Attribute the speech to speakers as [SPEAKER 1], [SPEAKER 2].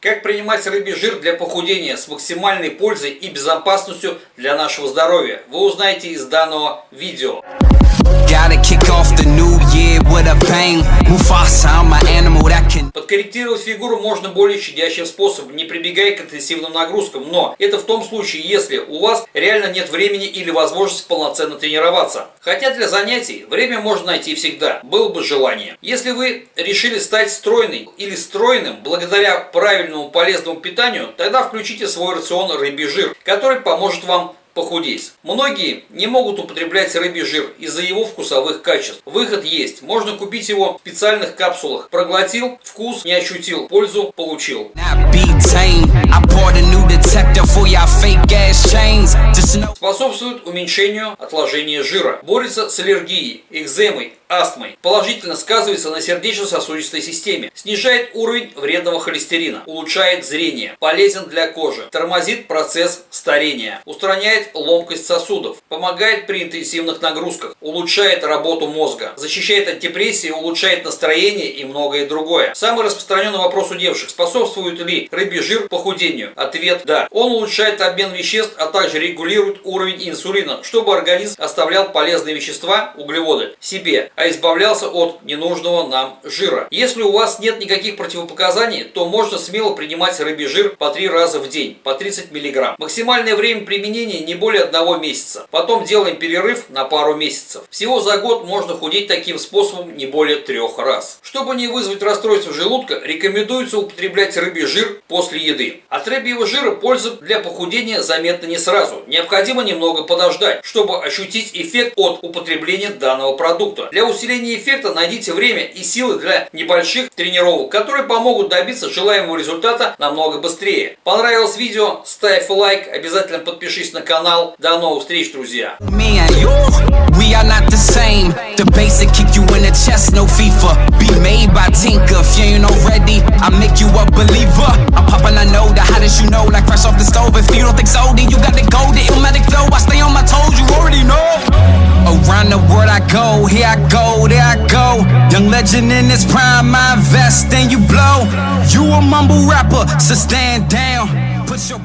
[SPEAKER 1] Как принимать рыбий жир для похудения с максимальной пользой и безопасностью для нашего здоровья, вы узнаете из данного видео. Подкорректировать фигуру можно более щадящим способом, не прибегая к интенсивным нагрузкам, но это в том случае, если у вас реально нет времени или возможности полноценно тренироваться. Хотя для занятий время можно найти всегда, было бы желание. Если вы решили стать стройной или стройным благодаря правильному полезному питанию, тогда включите в свой рацион рыбий жир, который поможет вам похудеть. Многие не могут употреблять рыбий жир из-за его вкусовых качеств. Выход есть. Можно купить его в специальных капсулах. Проглотил, вкус не ощутил, пользу получил. Способствует уменьшению отложения жира. Борется с аллергией, экземой, астмой. Положительно сказывается на сердечно-сосудистой системе. Снижает уровень вредного холестерина. Улучшает зрение. Полезен для кожи. Тормозит процесс старения. Устраняет ломкость сосудов. Помогает при интенсивных нагрузках. Улучшает работу мозга. Защищает от депрессии, улучшает настроение и многое другое. Самый распространенный вопрос у девушек. Способствует ли рыбий жир похудению? Ответ – да. Он улучшает обмен веществ, а также регулирует уровень инсулина, чтобы организм оставлял полезные вещества, углеводы, себе, а избавлялся от ненужного нам жира. Если у вас нет никаких противопоказаний, то можно смело принимать рыбий жир по 3 раза в день, по 30 мг. Максимальное время применения не более одного месяца. Потом делаем перерыв на пару месяцев. Всего за год можно худеть таким способом не более трех раз. Чтобы не вызвать расстройство желудка, рекомендуется употреблять рыбий жир после еды. От рыбьего жира польза для похудения заметна не сразу. Необходимо немного подождать, чтобы ощутить эффект от употребления данного продукта. Для усиления эффекта найдите время и силы для небольших тренировок, которые помогут добиться желаемого результата намного быстрее. Понравилось видео? Ставь лайк, обязательно подпишись на канал. До новых встреч, друзья! We are not the same The basic kick you in the chest, no FIFA Be made by Tinker If you ain't already, I make you a believer I'm popping, I know the hottest you know Like fresh off the stove If you don't think so, then you got The illmatic flow, I stay on my toes You already know Around the world I go Here I go, there I go. Young legend in this prime I invest and you blow. You a mumble rapper, so stand down. Put your